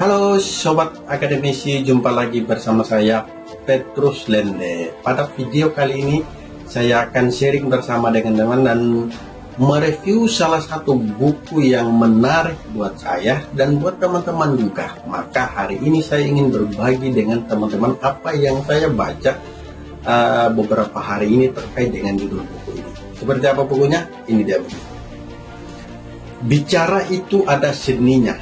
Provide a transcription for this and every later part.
Halo Sobat Akademisi, jumpa lagi bersama saya Petrus Lende. Pada video kali ini saya akan sharing bersama dengan teman dan mereview salah satu buku yang menarik buat saya dan buat teman-teman juga. Maka hari ini saya ingin berbagi dengan teman-teman apa yang saya baca uh, beberapa hari ini terkait dengan judul buku ini. Seperti apa bukunya? Ini dia buku. Bicara itu ada seninya,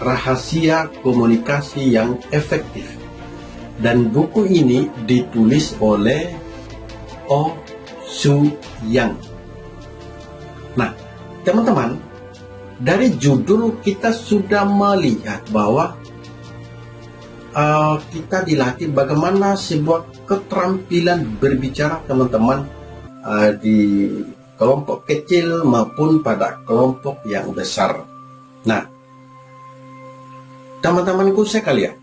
rahasia komunikasi yang efektif. Dan buku ini ditulis oleh Oh Su Yang. Nah, teman-teman, dari judul kita sudah melihat bahwa uh, kita dilatih bagaimana sebuah keterampilan berbicara teman-teman uh, di kelompok kecil maupun pada kelompok yang besar. Nah, teman-temanku sekalian,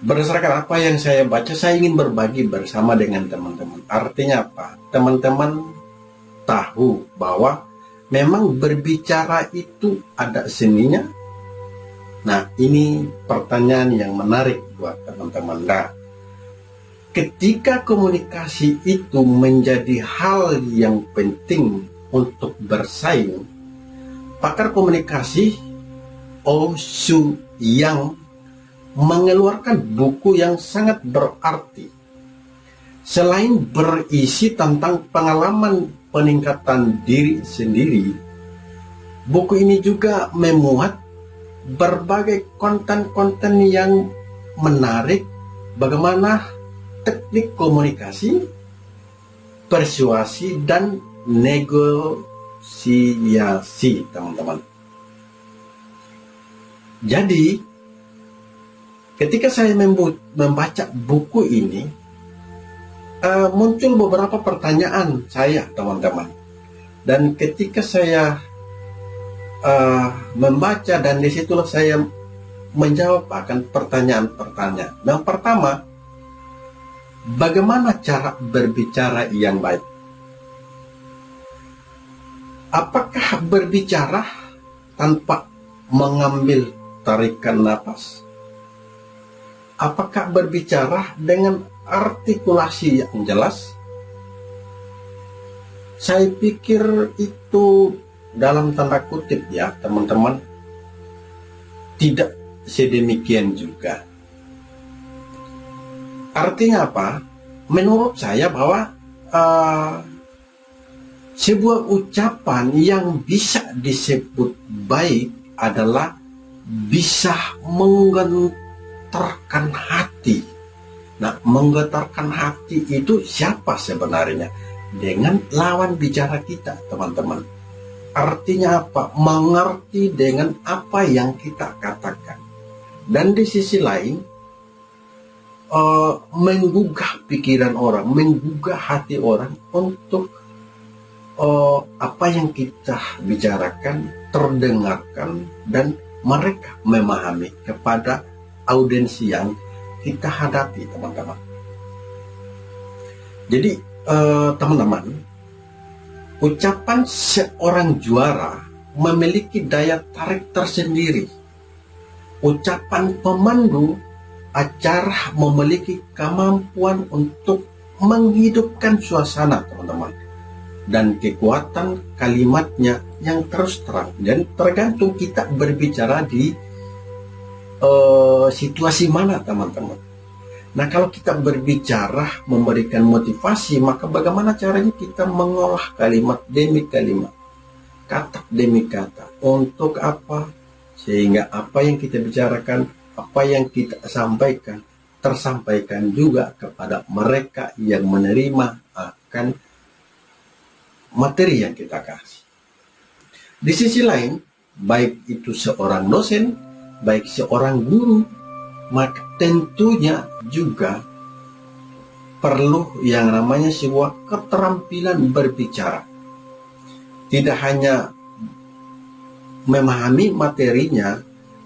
berdasarkan apa yang saya baca, saya ingin berbagi bersama dengan teman-teman. Artinya apa? Teman-teman tahu bahwa memang berbicara itu ada seninya. Nah, ini pertanyaan yang menarik buat teman-teman. Nah, ketika komunikasi itu menjadi hal yang penting untuk bersaing, pakar komunikasi Oh Su Yang mengeluarkan buku yang sangat berarti. Selain berisi tentang pengalaman peningkatan diri sendiri, buku ini juga memuat berbagai konten-konten yang menarik bagaimana teknik komunikasi, persuasi, dan negosiasi, teman-teman. Jadi, ketika saya membaca buku ini, uh, muncul beberapa pertanyaan saya, teman-teman. Dan ketika saya uh, membaca dan di situlah saya menjawab akan pertanyaan-pertanyaan. Yang pertama, Bagaimana cara berbicara yang baik? Apakah berbicara tanpa mengambil tarikan nafas? Apakah berbicara dengan artikulasi yang jelas? Saya pikir itu dalam tanda kutip ya teman-teman tidak sedemikian juga Artinya apa? Menurut saya bahwa uh, sebuah ucapan yang bisa disebut baik adalah bisa menggetarkan hati. Nah, menggetarkan hati itu siapa sebenarnya? Dengan lawan bicara kita, teman-teman. Artinya apa? Mengerti dengan apa yang kita katakan. Dan di sisi lain, uh, menggugah pikiran orang, menggugah hati orang untuk uh, apa yang kita bicarakan terdengarkan dan mereka memahami kepada audiensi yang kita hadapi teman-teman. Jadi eh, teman-teman, uh, ucapan seorang juara memiliki daya tarik tersendiri. Ucapan pemandu acara memiliki kemampuan untuk menghidupkan suasana teman-teman dan kekuatan kalimatnya yang terus terang. Dan tergantung kita berbicara di uh, situasi mana teman-teman. Nah kalau kita berbicara memberikan motivasi maka bagaimana caranya kita mengolah kalimat demi kalimat? Kata demi kata untuk apa? Sehingga apa yang kita bicarakan apa yang kita sampaikan tersampaikan juga kepada mereka yang menerima akan materi yang kita kasih. Di sisi lain, baik itu seorang dosen, baik seorang guru, maka tentunya juga perlu yang namanya sebuah keterampilan berbicara. Tidak hanya memahami materinya,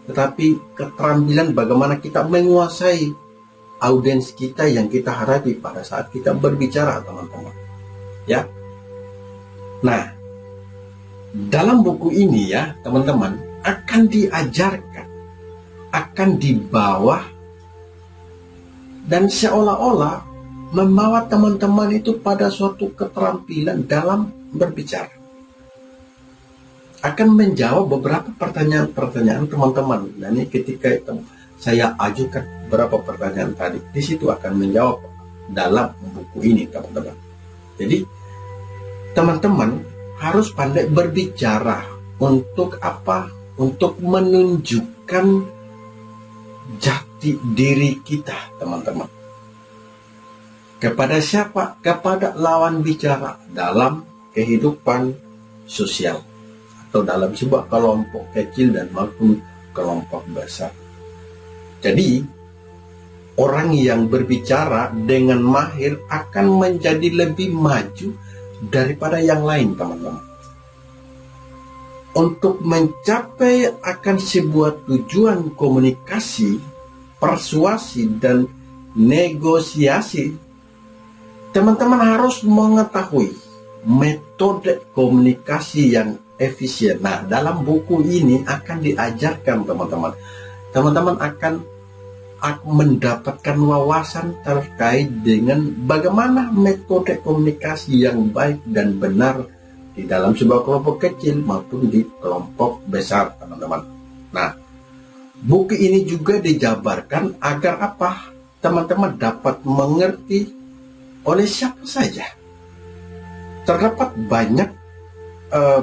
tetapi keterampilan bagaimana kita menguasai audiens kita yang kita hadapi pada saat kita berbicara teman-teman ya nah dalam buku ini ya teman-teman akan diajarkan akan dibawa dan seolah-olah membawa teman-teman itu pada suatu keterampilan dalam berbicara. Akan menjawab beberapa pertanyaan-pertanyaan teman-teman. Dan ini ketika itu saya ajukan beberapa pertanyaan tadi, di situ akan menjawab dalam buku ini, teman-teman. Jadi, teman-teman harus pandai berbicara untuk apa? Untuk menunjukkan jati diri kita, teman-teman. Kepada siapa? Kepada lawan bicara dalam kehidupan sosial atau dalam sebuah kelompok kecil dan maupun kelompok besar. Jadi, orang yang berbicara dengan mahir akan menjadi lebih maju daripada yang lain, teman-teman. Untuk mencapai akan sebuah tujuan komunikasi, persuasi, dan negosiasi Teman-teman harus mengetahui metode komunikasi yang efisien. Nah, dalam buku ini akan diajarkan teman-teman. Teman-teman akan mendapatkan wawasan terkait dengan bagaimana metode komunikasi yang baik dan benar di dalam sebuah kelompok kecil maupun di kelompok besar, teman-teman. Nah, buku ini juga dijabarkan agar apa? Teman-teman dapat mengerti oleh siapa saja. Terdapat banyak uh,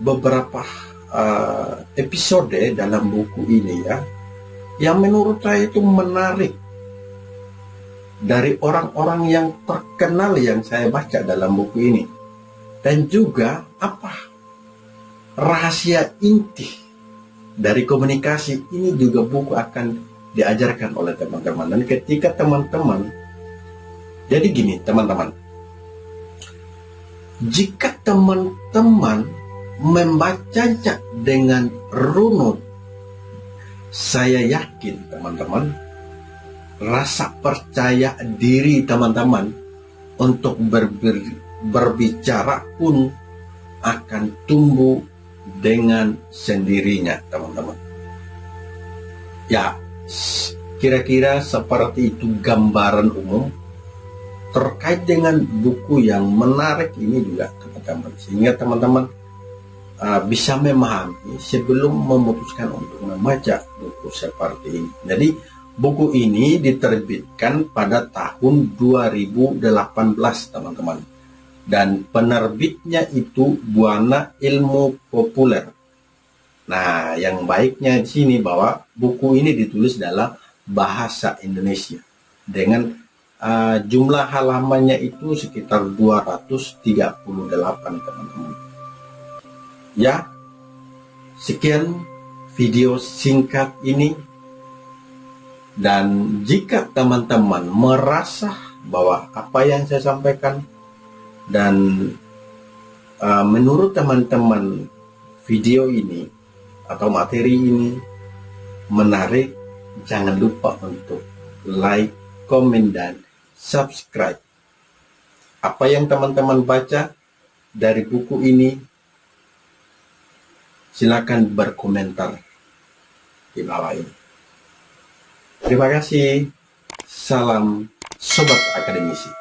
beberapa uh, episode dalam buku ini ya, yang menurut saya itu menarik dari orang-orang yang terkenal yang saya baca dalam buku ini. Dan juga apa rahasia inti dari komunikasi ini juga buku akan diajarkan oleh teman-teman. Dan ketika teman-teman jadi gini teman-teman, jika teman-teman membacanya dengan runut, saya yakin teman-teman, rasa percaya diri teman-teman untuk ber, ber, berbicara pun akan tumbuh dengan sendirinya teman-teman. Ya, kira-kira seperti itu gambaran umum terkait dengan buku yang menarik ini juga teman-teman sehingga teman-teman uh, bisa memahami sebelum memutuskan untuk membaca buku seperti ini. Jadi buku ini diterbitkan pada tahun 2018 teman-teman dan penerbitnya itu Buana Ilmu Populer. Nah, yang baiknya di sini bahwa buku ini ditulis dalam bahasa Indonesia dengan uh, jumlah halamannya itu sekitar 238 teman-teman ya sekian video singkat ini dan jika teman-teman merasa bahwa apa yang saya sampaikan dan uh, menurut teman-teman video ini atau materi ini menarik jangan lupa untuk like, komen, dan subscribe. Apa yang teman-teman baca dari buku ini, silakan berkomentar di bawah ini. Terima kasih. Salam Sobat Akademisi.